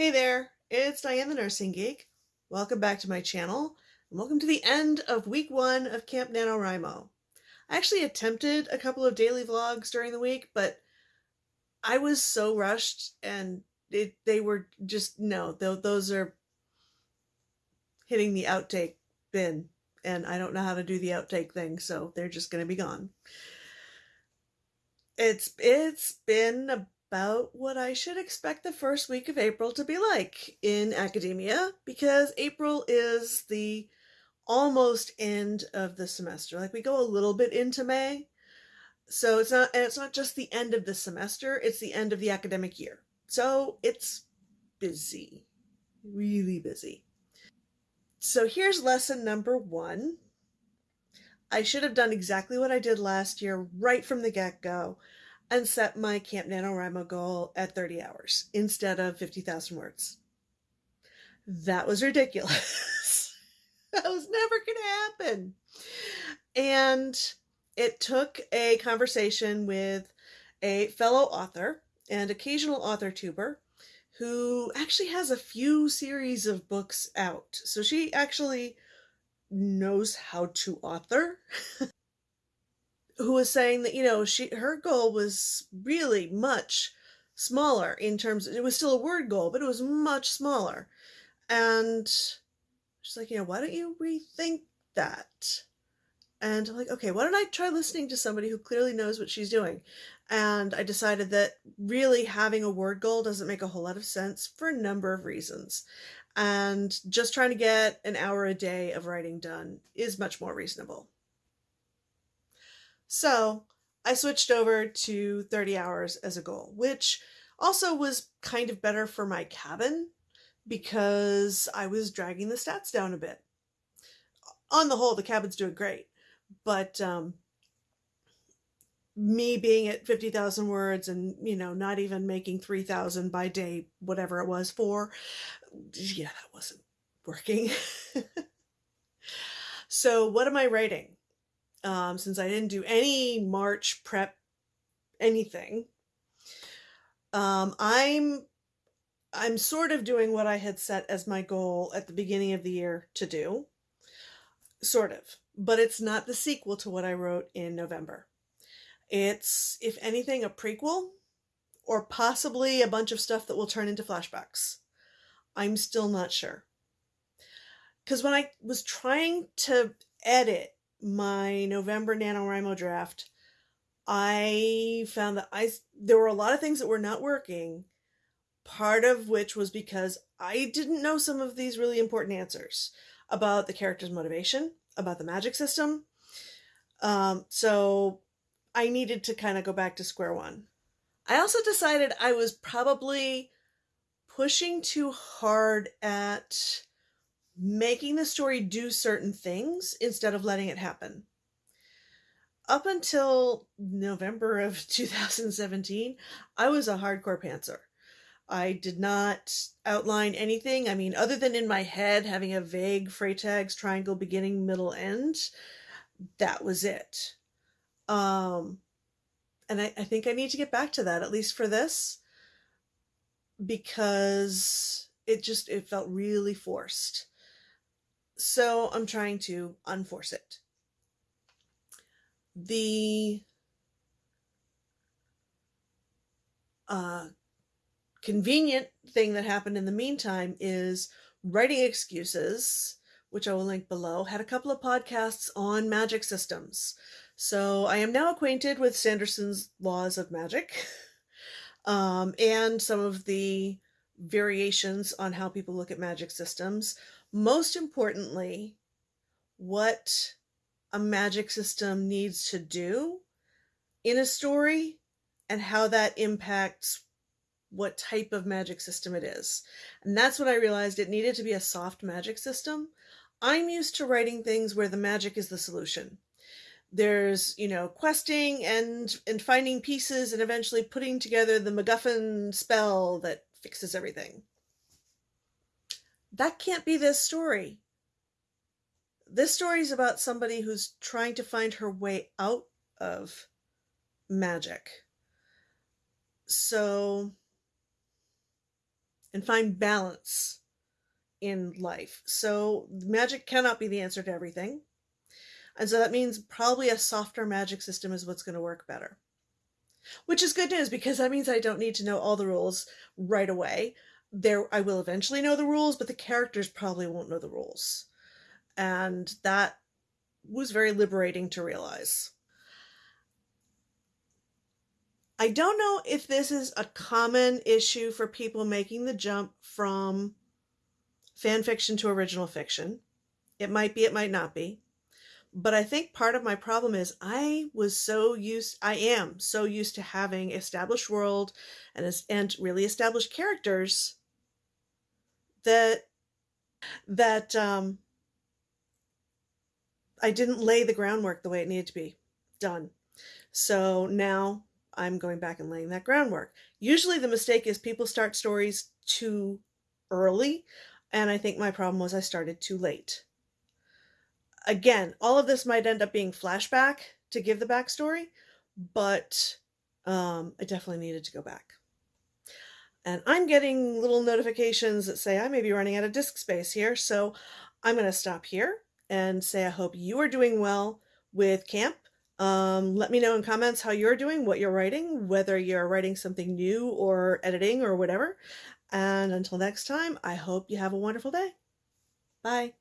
Hey there, it's Diane the Nursing Geek. Welcome back to my channel, and welcome to the end of week one of Camp NaNoWriMo. I actually attempted a couple of daily vlogs during the week, but I was so rushed and it, they were just, no, those are hitting the outtake bin, and I don't know how to do the outtake thing, so they're just going to be gone. It's it's been about what I should expect the first week of April to be like in academia because April is the almost end of the semester. Like we go a little bit into May. So it's not and it's not just the end of the semester, it's the end of the academic year. So it's busy. Really busy. So here's lesson number 1. I should have done exactly what I did last year right from the get-go and set my Camp NaNoWriMo goal at 30 hours instead of 50,000 words. That was ridiculous. that was never going to happen. And it took a conversation with a fellow author and occasional author tuber who actually has a few series of books out. So she actually knows how to author. who was saying that you know she her goal was really much smaller in terms of, it was still a word goal but it was much smaller. And she's like you know why don't you rethink that? And I'm like okay why don't I try listening to somebody who clearly knows what she's doing? And I decided that really having a word goal doesn't make a whole lot of sense for a number of reasons. And just trying to get an hour a day of writing done is much more reasonable so I switched over to 30 hours as a goal, which also was kind of better for my cabin because I was dragging the stats down a bit. On the whole, the cabin's doing great, but um, me being at 50,000 words and, you know, not even making 3,000 by day, whatever it was for, yeah, that wasn't working. so what am I writing? Um, since I didn't do any March prep anything. Um, I'm I'm sort of doing what I had set as my goal at the beginning of the year to do. Sort of. But it's not the sequel to what I wrote in November. It's, if anything, a prequel or possibly a bunch of stuff that will turn into flashbacks. I'm still not sure. Because when I was trying to edit my November NaNoWriMo draft, I found that I there were a lot of things that were not working. Part of which was because I didn't know some of these really important answers about the character's motivation, about the magic system. Um, so I needed to kind of go back to square one. I also decided I was probably pushing too hard at making the story do certain things instead of letting it happen. Up until November of 2017, I was a hardcore pantser. I did not outline anything. I mean, other than in my head having a vague Freytag's triangle beginning, middle, end, that was it. Um, and I, I think I need to get back to that, at least for this, because it just, it felt really forced. So I'm trying to unforce it. The uh, convenient thing that happened in the meantime is writing excuses, which I will link below, had a couple of podcasts on magic systems. So I am now acquainted with Sanderson's laws of magic um, and some of the variations on how people look at magic systems most importantly, what a magic system needs to do in a story and how that impacts what type of magic system it is. And that's what I realized it needed to be a soft magic system. I'm used to writing things where the magic is the solution. There's, you know, questing and and finding pieces and eventually putting together the MacGuffin spell that fixes everything. That can't be this story. This story is about somebody who's trying to find her way out of magic. So and find balance in life. So magic cannot be the answer to everything. And so that means probably a softer magic system is what's going to work better. Which is good news because that means I don't need to know all the rules right away. There I will eventually know the rules, but the characters probably won't know the rules. And that was very liberating to realize. I don't know if this is a common issue for people making the jump from fan fiction to original fiction. It might be, it might not be. But I think part of my problem is I was so used, I am so used to having established world and, and really established characters that, that, um, I didn't lay the groundwork the way it needed to be done. So now I'm going back and laying that groundwork. Usually the mistake is people start stories too early, and I think my problem was I started too late. Again, all of this might end up being flashback to give the backstory, but um, I definitely needed to go back. And I'm getting little notifications that say I may be running out of disk space here, so I'm going to stop here and say I hope you are doing well with camp um, let me know in comments how you're doing, what you're writing, whether you're writing something new or editing or whatever. And until next time, I hope you have a wonderful day. Bye.